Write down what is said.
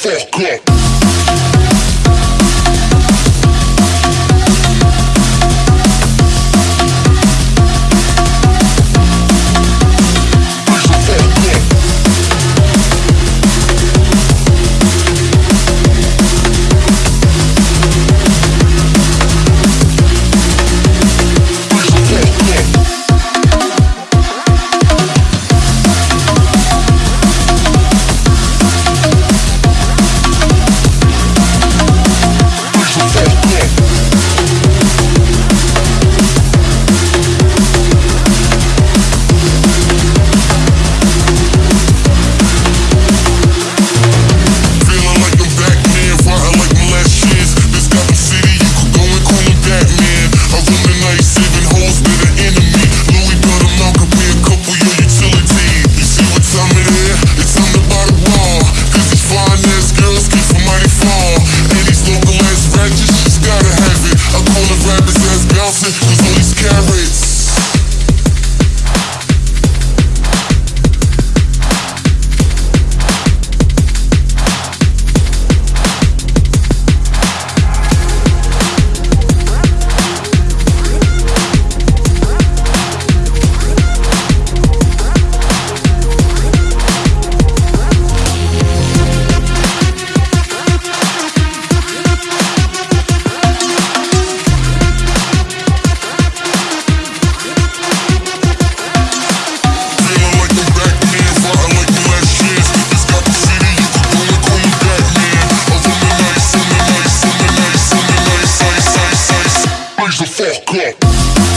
fuck up. raise the fuck up.